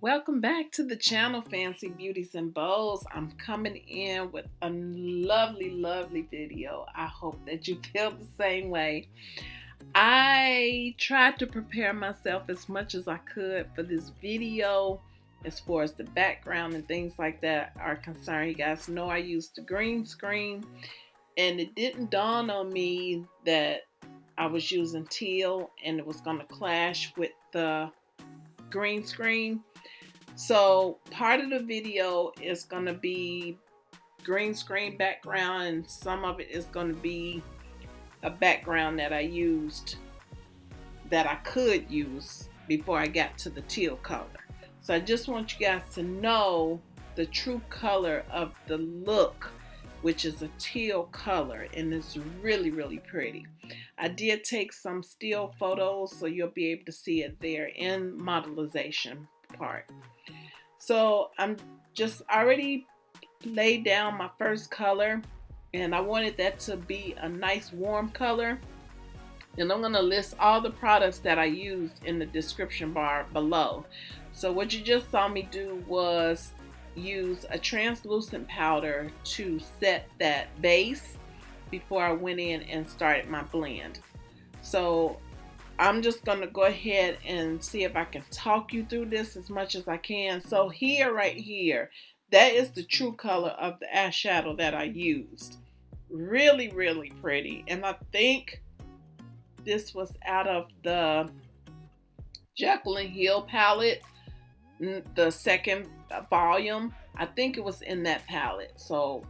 Welcome back to the channel, Fancy Beauties and Bows. I'm coming in with a lovely, lovely video. I hope that you feel the same way. I tried to prepare myself as much as I could for this video as far as the background and things like that are concerned. You guys know I used the green screen and it didn't dawn on me that I was using teal and it was going to clash with the green screen so part of the video is going to be green screen background and some of it is going to be a background that I used that I could use before I got to the teal color. So I just want you guys to know the true color of the look which is a teal color and it's really really pretty. I did take some still photos so you'll be able to see it there in modelization part. So I'm just already laid down my first color and I wanted that to be a nice warm color. And I'm going to list all the products that I used in the description bar below. So what you just saw me do was use a translucent powder to set that base before I went in and started my blend. So I'm just going to go ahead and see if I can talk you through this as much as I can. So here, right here, that is the true color of the eyeshadow that I used. Really, really pretty. And I think this was out of the Jaclyn Hill palette, the second volume. I think it was in that palette. So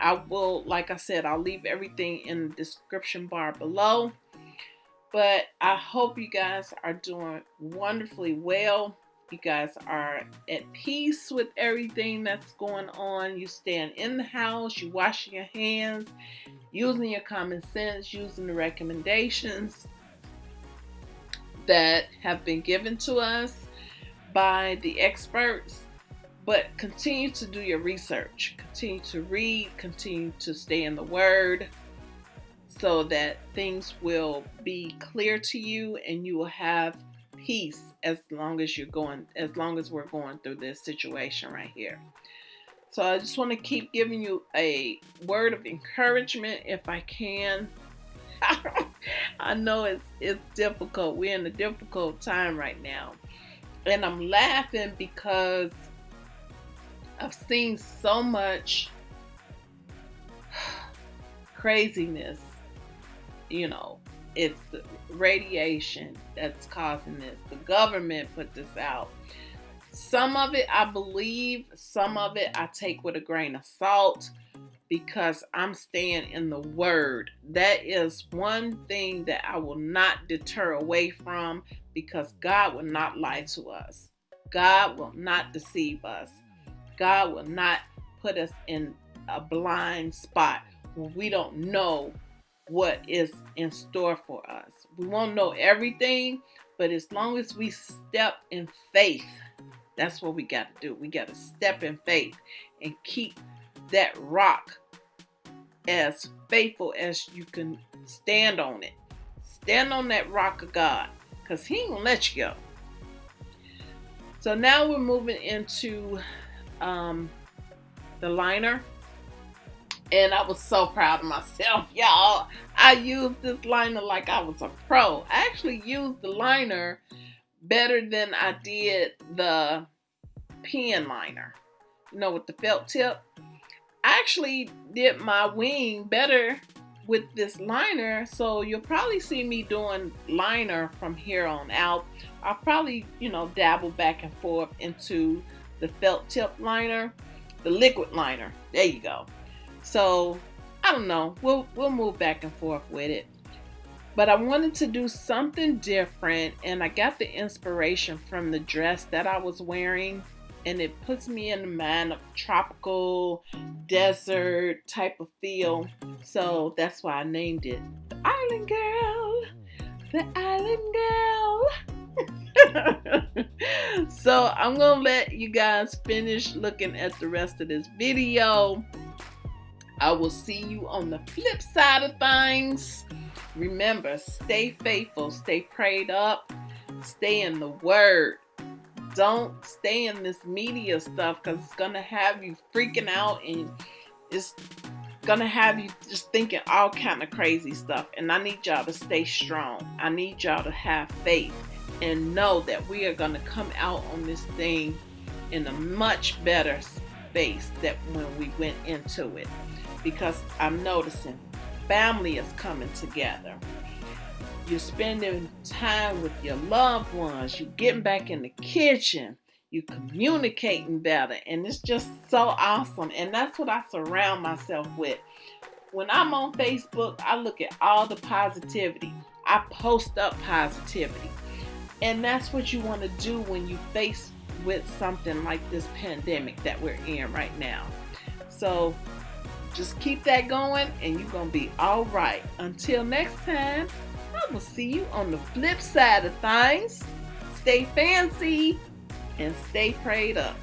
I will, like I said, I'll leave everything in the description bar below. But I hope you guys are doing wonderfully well. You guys are at peace with everything that's going on. You stand in the house, you washing your hands, using your common sense, using the recommendations that have been given to us by the experts. But continue to do your research, continue to read, continue to stay in the Word so that things will be clear to you and you will have peace as long as you're going as long as we're going through this situation right here. So i just want to keep giving you a word of encouragement if i can. I know it's it's difficult. We're in a difficult time right now. And i'm laughing because i've seen so much craziness you know, it's the radiation that's causing this. The government put this out. Some of it I believe, some of it I take with a grain of salt because I'm staying in the word. That is one thing that I will not deter away from because God will not lie to us. God will not deceive us. God will not put us in a blind spot where we don't know what is in store for us. We won't know everything, but as long as we step in faith, that's what we got to do. We got to step in faith and keep that rock as faithful as you can stand on it. Stand on that rock of God because He ain't going to let you go. So now we're moving into um, the liner and I was so proud of myself, y'all. I used this liner like I was a pro. I actually used the liner better than I did the pen liner, you know, with the felt tip. I actually did my wing better with this liner, so you'll probably see me doing liner from here on out. I'll probably, you know, dabble back and forth into the felt tip liner, the liquid liner. There you go. So I don't know. We'll we'll move back and forth with it. But I wanted to do something different and I got the inspiration from the dress that I was wearing and it puts me in the mind of tropical desert type of feel. So that's why I named it the Island Girl. The Island Girl. so I'm gonna let you guys finish looking at the rest of this video. I will see you on the flip side of things. Remember, stay faithful, stay prayed up, stay in the word. don't stay in this media stuff because it's gonna have you freaking out and it's gonna have you just thinking all kind of crazy stuff and i need y'all to stay strong i need y'all to have faith and know that we are gonna come out on this thing in a much better space than when we went into it because i'm noticing family is coming together. You're spending time with your loved ones. You're getting back in the kitchen. You're communicating better. And it's just so awesome. And that's what i surround myself with. When i'm on facebook i look at all the positivity. I post up positivity. And that's what you want to do when you face with something like this pandemic that we're in right now. So just keep that going and you're gonna be all right until next time i will see you on the flip side of things stay fancy and stay prayed up.